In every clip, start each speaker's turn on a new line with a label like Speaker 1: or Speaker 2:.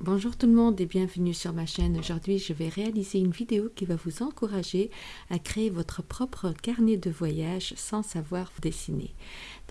Speaker 1: Bonjour tout le monde et bienvenue sur ma chaîne. Aujourd'hui, je vais réaliser une vidéo qui va vous encourager à créer votre propre carnet de voyage sans savoir dessiner.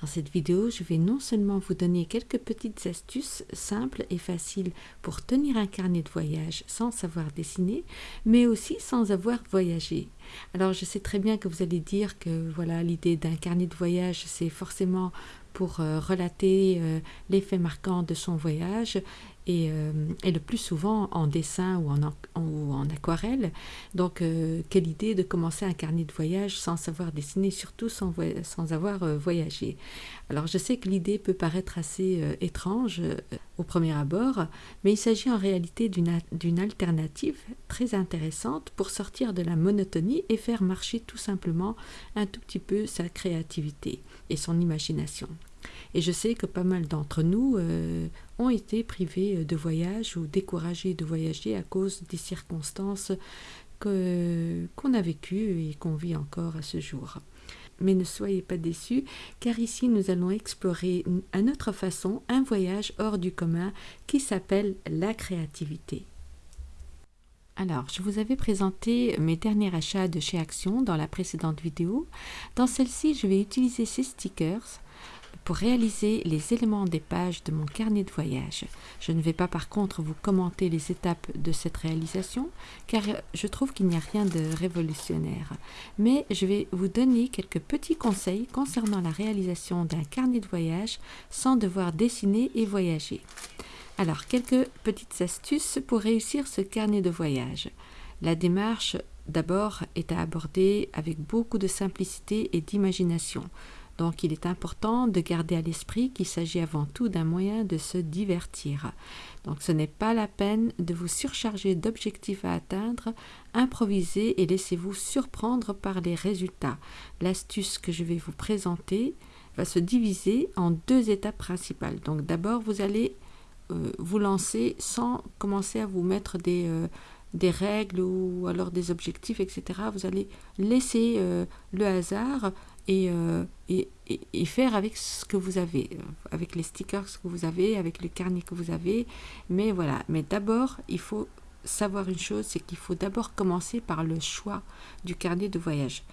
Speaker 1: Dans cette vidéo, je vais non seulement vous donner quelques petites astuces simples et faciles pour tenir un carnet de voyage sans savoir dessiner, mais aussi sans avoir voyagé. Alors, je sais très bien que vous allez dire que voilà, l'idée d'un carnet de voyage, c'est forcément pour euh, relater euh, les faits marquants de son voyage euh, et, le plus souvent en dessin ou en, aquarelle. Donc, quelle idée de commencer un carnet de voyage sans savoir dessiner, surtout sans avoir voyagé. Alors, je sais que l'idée peut paraître assez étrange au premier abord, mais il s'agit en réalité d'une alternative très intéressante pour sortir de la monotonie et faire marcher tout simplement un tout petit peu sa créativité et son imagination. Et je sais que pas mal d'entre nous euh, ont été privés de voyage ou découragés de voyager à cause des circonstances qu'on a vécues et qu'on vit encore à ce jour. Mais ne soyez pas déçus, car ici nous allons explorer à notre façon un voyage hors du commun qui s'appelle la créativité. Alors, je vous avais présenté mes derniers achats de chez Action dans la précédente vidéo. Dans celle-ci, je vais utiliser ces stickers pour réaliser les éléments des pages de mon carnet de voyage. Je ne vais pas par contre vous commenter les étapes de cette réalisation car je trouve qu'il n'y a rien de révolutionnaire. Mais je vais vous donner quelques petits conseils concernant la réalisation d'un carnet de voyage sans devoir dessiner et voyager. Alors, quelques petites astuces pour réussir ce carnet de voyage. La démarche, d'abord, est à aborder avec beaucoup de simplicité et d'imagination. Donc il est important de garder à l'esprit qu'il s'agit avant tout d'un moyen de se divertir. Donc ce n'est pas la peine de vous surcharger d'objectifs à atteindre, improvisez et laissez-vous surprendre par les résultats. L'astuce que je vais vous présenter va se diviser en deux étapes principales. Donc d'abord vous allez euh, vous lancer sans commencer à vous mettre des... Euh, règles ou alors des objectifs, etc. Vous allez laisser euh, le hasard euh, et, faire avec ce que vous avez, euh, avec les stickers que vous avez, avec le carnet que vous avez. Mais voilà, mais d'abord, il faut savoir une chose, c'est qu'il faut d'abord commencer par le choix du carnet de voyage.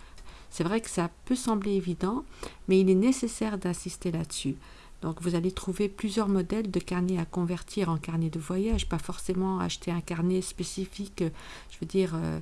Speaker 1: C'est vrai que ça peut sembler évident, mais il est nécessaire d'insister là-dessus. Donc vous allez trouver plusieurs modèles de carnet à convertir en carnet de voyage, pas forcément acheter un carnet spécifique, je veux dire, euh,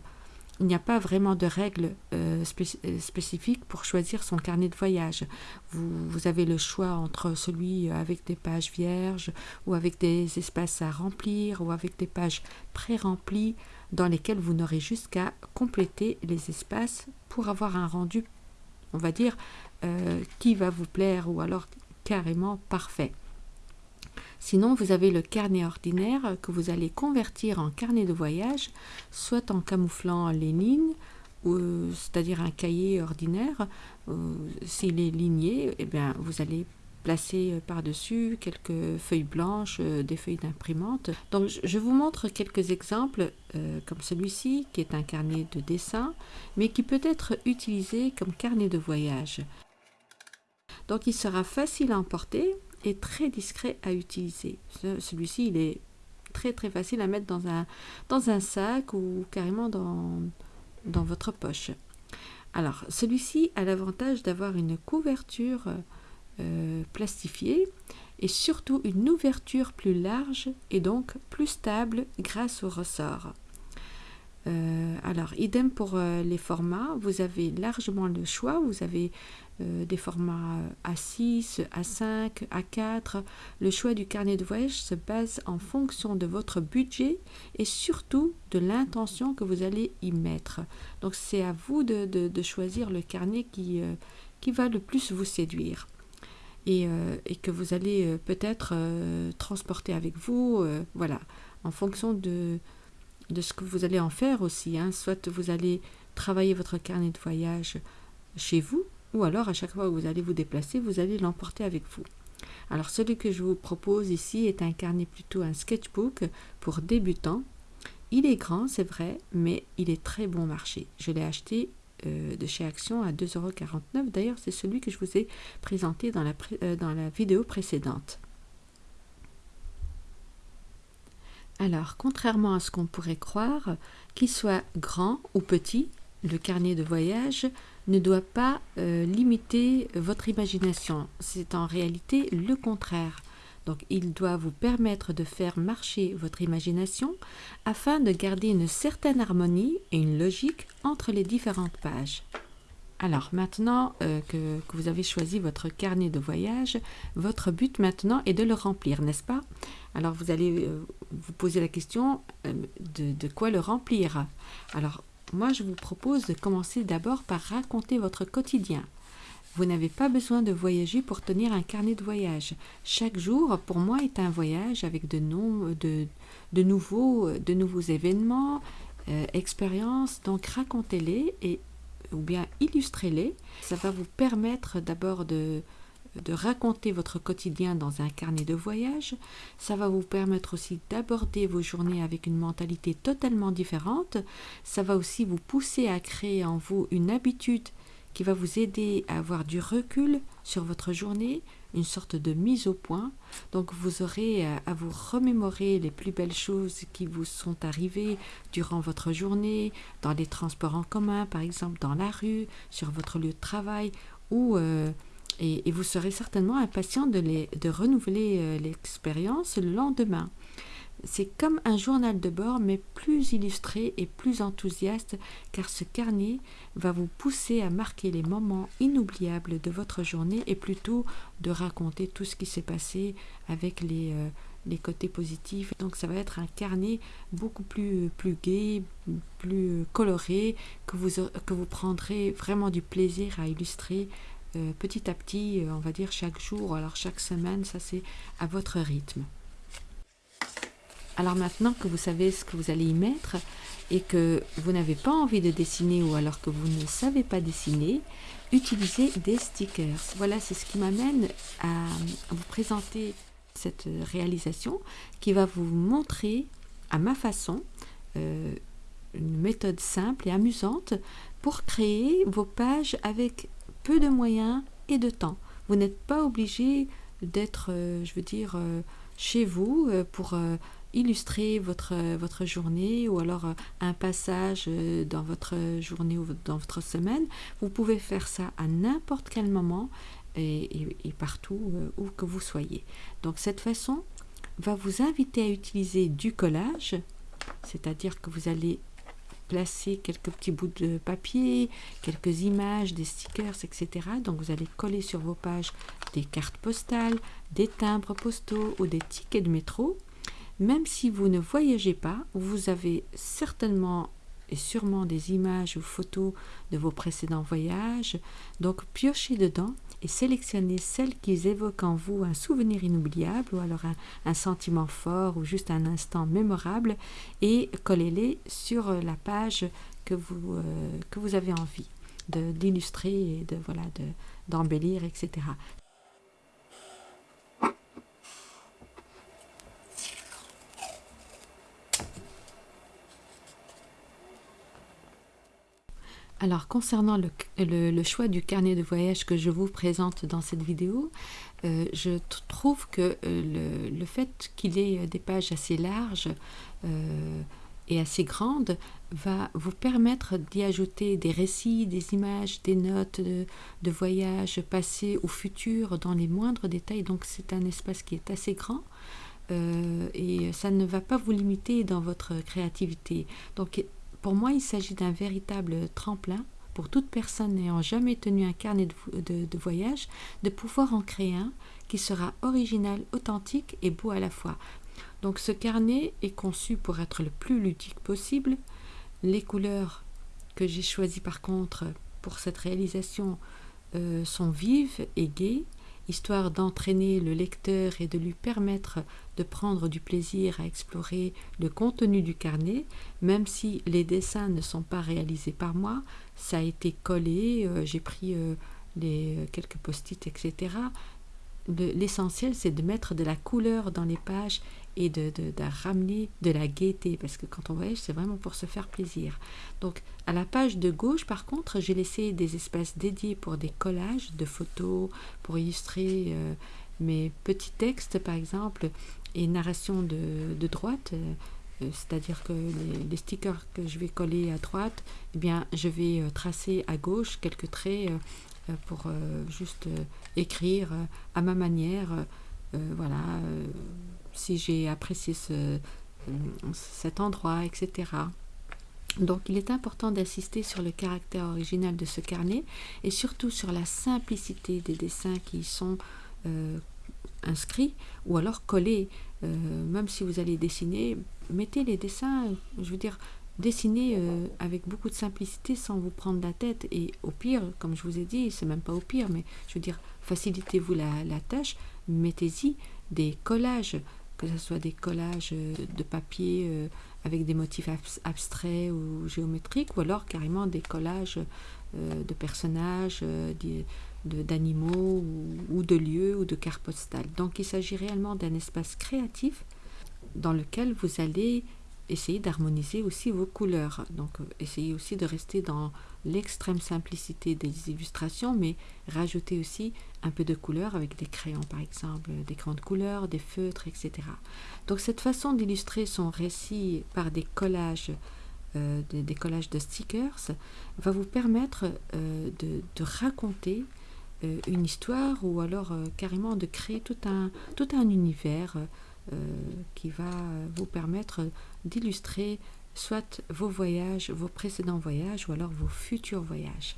Speaker 1: il n'y a pas vraiment de règles euh, euh, spécifiques pour choisir son carnet de voyage. Vous, avez le choix entre celui avec des pages vierges ou avec des espaces à remplir ou avec des pages pré-remplies dans lesquelles vous n'aurez juste qu'à compléter les espaces pour avoir un rendu, on va dire, euh, qui va vous plaire ou alors carrément parfait. Sinon, vous avez le carnet ordinaire que vous allez convertir en carnet de voyage, soit en camouflant les lignes, c'est-à-dire un cahier ordinaire. S'il est ligné, eh bien, vous allez placer par-dessus quelques feuilles blanches, euh, des feuilles d'imprimante. Donc je vous montre quelques exemples euh, comme celui-ci qui est un carnet de dessin mais qui peut être utilisé comme carnet de voyage. Donc il sera facile à emporter est très discret à utiliser. Celui-ci, il est très très facile à mettre dans un, dans un sac ou carrément dans, dans votre poche. Alors, celui-ci a l'avantage d'avoir une couverture euh, plastifiée et surtout une ouverture plus large et donc plus stable grâce au ressort. Euh, alors, idem pour euh, les formats, vous avez largement le choix, vous avez des formats A6, A5, A4. Le choix du carnet de voyage se base en fonction de votre budget et surtout de l'intention que vous allez y mettre. Donc, c'est à vous de, choisir le carnet qui, qui va le plus vous séduire. Et, et que vous allez peut-être transporter avec vous, voilà, en fonction de, de ce que vous allez en faire aussi. Hein. Soit vous allez travailler votre carnet de voyage chez vous, ou alors à chaque fois que vous allez vous déplacer, vous allez l'emporter avec vous. Alors celui que je vous propose ici est un carnet plutôt un sketchbook pour débutants. Il est grand, c'est vrai, mais il est très bon marché. Je l'ai acheté euh, de chez Action à 2,49€. D'ailleurs, c'est celui que je vous ai présenté dans la, euh, dans la vidéo précédente. Alors, contrairement à ce qu'on pourrait croire, qu'il soit grand ou petit, le carnet de voyage ne doit pas euh, limiter votre imagination. C'est en réalité le contraire. Donc il doit vous permettre de faire marcher votre imagination afin de garder une certaine harmonie et une logique entre les différentes pages. Alors maintenant euh, que, vous avez choisi votre carnet de voyage, votre but maintenant est de le remplir, n'est-ce pas? Alors vous allez euh, vous poser la question de, de, quoi le remplir? Alors moi je vous propose de commencer d'abord par raconter votre quotidien. Vous n'avez pas besoin de voyager pour tenir un carnet de voyage. Chaque jour, pour moi, est un voyage avec de, de, de, nouveaux, de nouveaux événements, euh, expériences. Donc racontez-les et ou bien illustrez-les. Ça va vous permettre d'abord de, de raconter votre quotidien dans un carnet de voyage. Ça va vous permettre aussi d'aborder vos journées avec une mentalité totalement différente. Ça va aussi vous pousser à créer en vous une habitude qui va vous aider à avoir du recul sur votre journée, une sorte de mise au point. Donc vous aurez à, vous remémorer les plus belles choses qui vous sont arrivées durant votre journée, dans les transports en commun, par exemple dans la rue, sur votre lieu de travail, ou euh, et, vous serez certainement impatient de, renouveler euh, l'expérience le lendemain. C'est comme un journal de bord, mais plus illustré et plus enthousiaste, car ce carnet va vous pousser à marquer les moments inoubliables de votre journée et plutôt de raconter tout ce qui s'est passé avec les, euh, côtés positifs. Donc ça va être un carnet beaucoup plus, plus gai, plus coloré, que vous prendrez vraiment du plaisir à illustrer euh, petit à petit, euh, on va dire chaque jour, alors chaque semaine, ça c'est à votre rythme. Alors maintenant que vous savez ce que vous allez y mettre et que vous n'avez pas envie de dessiner ou alors que vous ne savez pas dessiner, utilisez des stickers. Voilà, c'est ce qui m'amène à vous présenter cette réalisation qui va vous montrer à ma façon euh, une méthode simple et amusante pour créer vos pages avec peu de moyens et de temps. Vous n'êtes pas obligé d'être, euh, je veux dire, euh, chez vous pour illustrer votre, journée ou alors euh, un passage euh, dans votre journée ou dans votre semaine. Vous pouvez faire ça à n'importe quel moment et, partout euh, où que vous soyez. Donc cette façon va vous inviter à utiliser du collage, c'est-à-dire que vous allez placer quelques petits bouts de papier, quelques images, des stickers, etc. Donc vous allez coller sur vos pages des cartes postales, des timbres postaux ou des tickets de métro. Même si vous ne voyagez pas, vous avez certainement et sûrement des images ou photos de vos précédents voyages. Donc piochez dedans et sélectionnez celles qui évoquent en vous un souvenir inoubliable ou alors un, sentiment fort ou juste un instant mémorable et collez-les sur la page que vous, euh, avez envie d'illustrer et de voilà d'embellir, etc. Alors concernant le, choix du carnet de voyage que je vous présente dans cette vidéo, euh, je trouve que euh, le, fait qu'il ait des pages assez larges euh, et assez grandes va vous permettre d'y ajouter des récits, des images, des notes de, voyage passé ou futur dans les moindres détails. Donc c'est un espace qui est assez grand. et ça ne va pas vous limiter dans votre créativité. Pour moi, il s'agit d'un véritable tremplin pour toute personne n'ayant jamais tenu un carnet de, voyage, de pouvoir en créer un qui sera original, authentique et beau à la fois. Donc ce carnet est conçu pour être le plus ludique possible. Les couleurs que j'ai choisies par contre pour cette réalisation euh, sont vives et gaies histoire d'entraîner le lecteur et de lui permettre de prendre du plaisir à explorer le contenu du carnet, même si les dessins ne sont pas réalisés par moi, ça a été collé, euh, j'ai pris euh, les, euh, quelques post-it, etc. L'essentiel, c'est de mettre de la couleur dans les pages et de, de, ramener de la gaieté, parce que quand on voyage, c'est vraiment pour se faire plaisir. Donc, à la page de gauche, par contre, j'ai laissé des espaces dédiés pour des collages de photos, pour illustrer euh, mes petits textes, par exemple, et narration de, droite, c'est-à-dire que les, stickers que je vais coller à droite, eh bien, je vais tracer à gauche quelques traits pour juste écrire à ma manière, voilà, si j'ai apprécié ce, cet endroit, etc. Donc il est important d'insister sur le caractère original de ce carnet et surtout sur la simplicité des dessins qui sont euh, inscrits ou alors collés. Euh, même si vous allez dessiner, mettez les dessins, je veux dire, dessinez euh, avec beaucoup de simplicité sans vous prendre la tête et au pire, comme je vous ai dit, c'est même pas au pire, mais je veux dire, facilitez-vous la tâche, mettez-y des collages que ce soit des collages euh, de papier euh, avec des motifs abstraits ou géométriques, ou alors carrément des collages euh, de personnages, d'animaux ou, de lieux ou de cartes postales. Donc il s'agit réellement d'un espace créatif dans lequel vous allez essayez d'harmoniser aussi vos couleurs. Donc, euh, essayez aussi de rester dans l'extrême simplicité des illustrations, mais rajoutez aussi un peu de couleur avec des crayons, par exemple, des grandes couleurs, des feutres, etc. Donc, cette façon d'illustrer son récit par des collages, euh, des, de stickers, va vous permettre euh, de, raconter une histoire ou alors carrément de créer tout un, tout un univers euh, qui va vous permettre d'illustrer soit vos voyages, vos précédents voyages ou alors vos futurs voyages.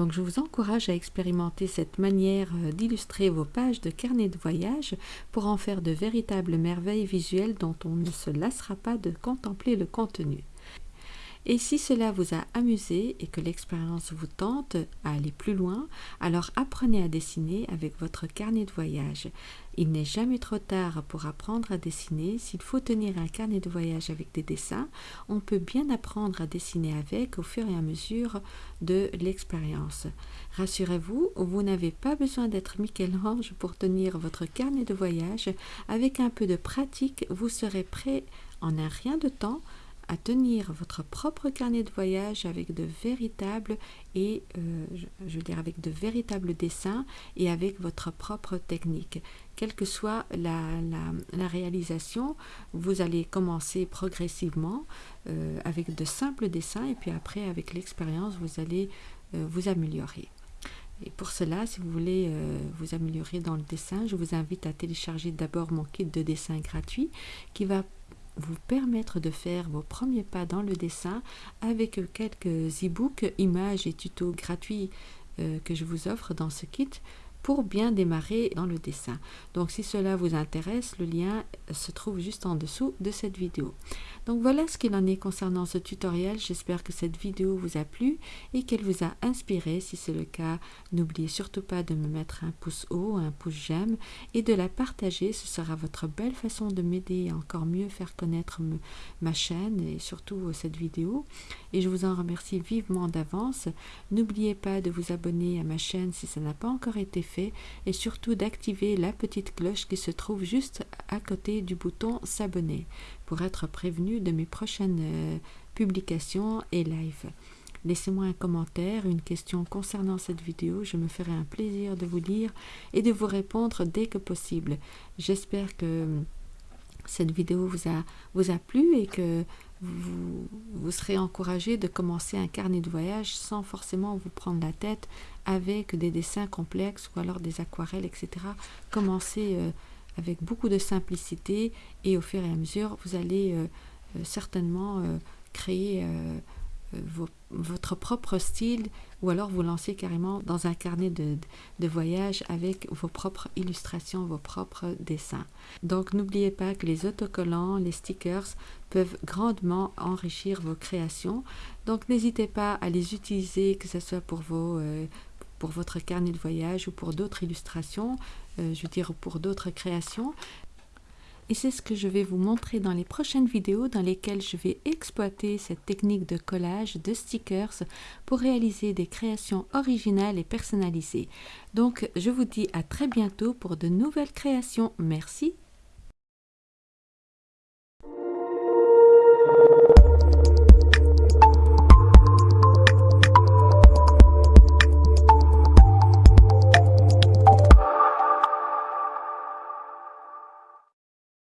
Speaker 1: Donc je vous encourage à expérimenter cette manière euh, d'illustrer vos pages de carnet de voyage pour en faire de véritables merveilles visuelles dont on ne se lassera pas de contempler le contenu. Et si cela vous a amusé et que l'expérience vous tente à aller plus loin, alors apprenez à dessiner avec votre carnet de voyage. Il n'est jamais trop tard pour apprendre à dessiner. S'il faut tenir un carnet de voyage avec des dessins, on peut bien apprendre à dessiner avec au fur et à mesure de l'expérience. Rassurez-vous, vous, n'avez pas besoin d'être Michel-Ange pour tenir votre carnet de voyage. Avec un peu de pratique, vous serez prêt en un rien de temps à tenir votre propre carnet de voyage avec de véritables et euh, je, veux dire avec de véritables dessins et avec votre propre technique. Quelle que soit la, la, réalisation, vous allez commencer progressivement euh, avec de simples dessins et puis après avec l'expérience vous allez euh, vous améliorer. Et pour cela, si vous voulez vous améliorer dans le dessin, je vous invite à télécharger d'abord mon kit de dessin gratuit qui va vous permettre de faire vos premiers pas dans le dessin avec quelques e-books, images et tutos gratuits euh, que je vous offre dans ce kit pour bien démarrer dans le dessin. Donc si cela vous intéresse, le lien se trouve juste en dessous de cette vidéo. Donc voilà ce qu'il en est concernant ce tutoriel. J'espère que cette vidéo vous a plu et qu'elle vous a inspiré. Si c'est le cas, n'oubliez surtout pas de me mettre un pouce haut, un pouce j'aime et de la partager. Ce sera votre belle façon de m'aider à encore mieux faire connaître ma chaîne et surtout cette vidéo. Et je vous en remercie vivement d'avance. N'oubliez pas de vous abonner à ma chaîne si ça n'a pas encore été fait et surtout d'activer la petite cloche qui se trouve juste à côté du bouton s'abonner pour être prévenu de mes prochaines euh, publications et live. Laissez-moi un commentaire, une question concernant cette vidéo, je me ferai un plaisir de vous lire et de vous répondre dès que possible. J'espère que cette vidéo vous a, vous a plu et que vous, vous serez encouragé de commencer un carnet de voyage sans forcément vous prendre la tête avec des dessins complexes ou alors des aquarelles, etc. Commencez euh, avec beaucoup de simplicité et au fur et à mesure, vous allez euh, euh, certainement créer votre propre style ou alors vous lancer carrément dans un carnet de, de, voyage avec vos propres illustrations, vos propres dessins. Donc n'oubliez pas que les autocollants, les stickers peuvent grandement enrichir vos créations. Donc n'hésitez pas à les utiliser, que ce soit pour, vos, euh, pour votre carnet de voyage ou pour d'autres illustrations, euh, je veux dire pour d'autres créations. Et c'est ce que je vais vous montrer dans les prochaines vidéos dans lesquelles je vais exploiter cette technique de collage de stickers pour réaliser des créations originales et personnalisées. Donc je vous dis à très bientôt pour de nouvelles créations. Merci